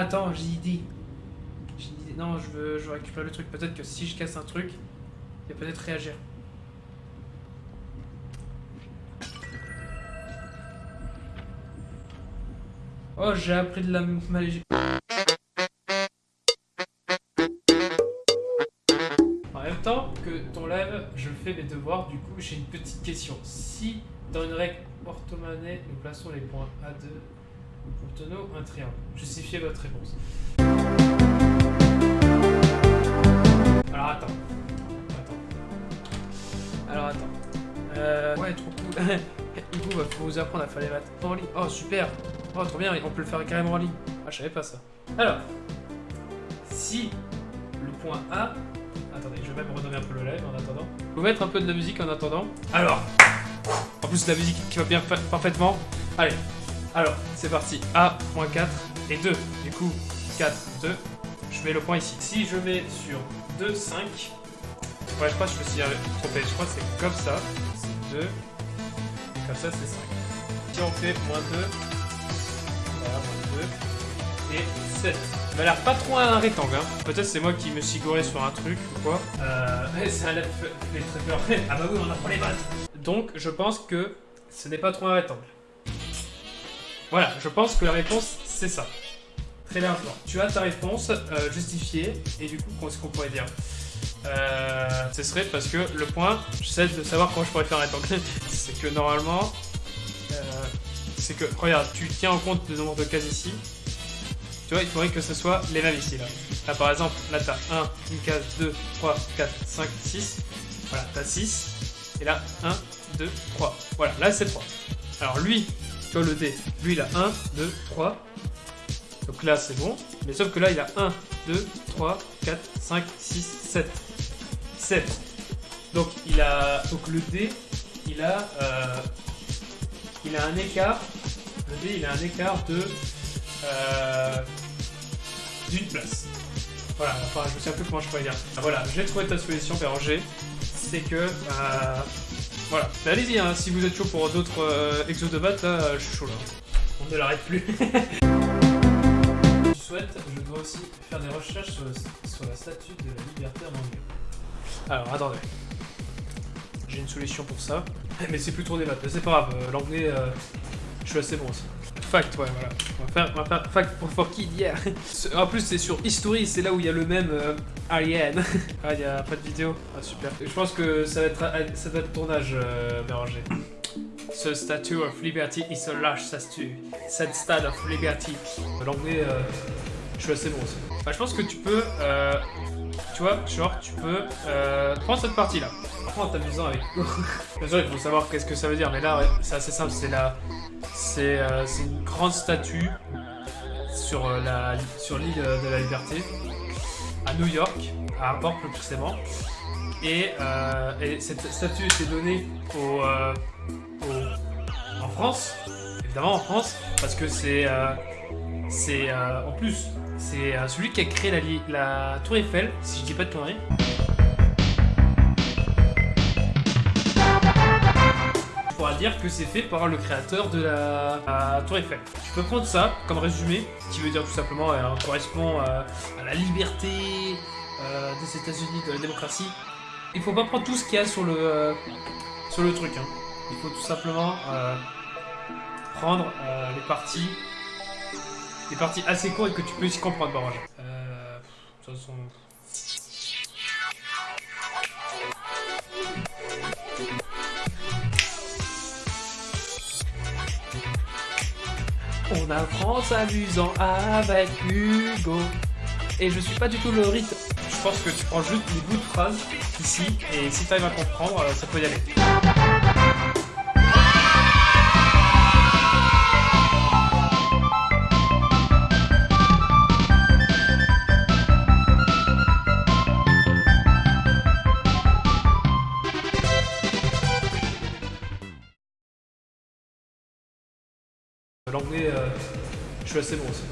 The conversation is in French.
attends, j'ai idée. J'ai idée. Non, je veux, je veux récupérer le truc. Peut-être que si je casse un truc, il va peut-être réagir. Oh, j'ai appris de la magie. En même temps que ton live, je fais mes devoirs, du coup j'ai une petite question. Si dans une règle orthomonnaie, nous plaçons les points A2, obtenons un triangle. Justifiez votre réponse. Alors attends. Attends. Alors attends. Euh, ouais, trop cool. du coup, bah, faut vous apprendre à faire les maths en ligne. Oh, super Oh, trop bien, on peut le faire carrément en ligne. Ah, je savais pas ça. Alors, si le point A... Attendez, je vais même redonner un peu le live en attendant. Vous mettre un peu de la musique en attendant. Alors, en plus la musique qui va bien parfaitement. Allez, alors, c'est parti. A.4 et 2. Du coup, 4, 2. Je mets le point ici. Si je mets sur 2, 5... Ouais, je crois que je me suis trompé. Je crois que c'est comme ça. C'est 2. Comme ça, c'est 5. Si on fait moins 2, et 7. Ça m'a l'air pas trop un rectangle, hein. Peut-être c'est moi qui me suis goré sur un truc ou quoi. Euh, ça a l'air fait très peur. ah bah oui, on apprend les maths. Donc, je pense que ce n'est pas trop un rectangle. Voilà, je pense que la réponse, c'est ça. Très largement. Tu as ta réponse euh, justifiée, et du coup, qu'est-ce qu'on pourrait dire? Euh, Ce serait parce que le point, j'essaie de savoir comment je pourrais faire un rectangle. c'est que normalement, euh, c'est que, regarde, tu tiens en compte le nombre de cases ici. Tu vois, il faudrait que ce soit les mêmes ici, là. Là, par exemple, là, t'as 1, une case, 2, 3, 4, 5, 6. Voilà, t'as 6. Et là, 1, 2, 3. Voilà, là, c'est 3. Alors, lui, le D, lui, il a 1, 2, 3. Donc là, c'est bon. Mais sauf que là, il a 1, 2, 3, 4, 5, 6, 7. 7. Donc, il a... Donc, le D, il a... Euh, il a un écart, le D il a un écart de euh, d'une place. Voilà, enfin je sais un peu comment je pourrais dire. Ah, voilà, j'ai trouvé ta solution Béranger, c'est que euh, voilà. Mais allez-y, hein, si vous êtes chaud pour d'autres euh, exos de batte, là, je suis chaud là. On ne l'arrête plus. tu souhaites, je dois aussi faire des recherches sur, sur la statue de la liberté en anglais. Alors, attendez. J'ai une solution pour ça. Mais c'est plus trop des maths. Mais c'est pas grave, euh, l'anglais, euh, je suis assez bon aussi. Fact, ouais, voilà. On va faire, on va faire fact pour for kid, yeah. En plus, c'est sur History, c'est là où il y a le même euh, Ariane. ah, il n'y a pas de vidéo. Ah, super. Je pense que ça va être, ça va être tournage, euh, Béranger. Ce statue of liberty is a large statue. Cette stade of liberty. L'anglais, euh, je suis assez bon aussi. Bah, je pense que tu peux, euh, tu vois, genre, tu peux euh, prendre cette partie-là. En t'amusant avec. Bien sûr, il faut savoir qu'est-ce que ça veut dire, mais là, ouais, c'est assez simple. C'est la, c'est, euh, une grande statue sur euh, la, sur l'île de la Liberté à New York, à Port plus précisément. Et, euh, et, cette statue était donnée au, euh, au, en France, évidemment en France, parce que c'est, euh, c'est en plus c'est euh, celui qui a créé la, la, tour Eiffel, si je dis pas de conneries. Pourra dire que c'est fait par le créateur de la, tour Eiffel. Tu peux prendre ça comme résumé, ce qui veut dire tout simplement euh, correspond euh, à la liberté euh, des États-Unis, de la démocratie. Il faut pas prendre tout ce qu'il y a sur le, sur le truc. Hein. Il faut tout simplement prendre les parties des parties assez courtes et que tu peux aussi comprendre, On apprend s'amusant avec Hugo. Et je suis pas du tout le rythme. Je pense que tu prends juste les bouts de phrases ici, et si tu arrives à comprendre, ça peut y aller. L'anglais, euh, je suis assez bon aussi.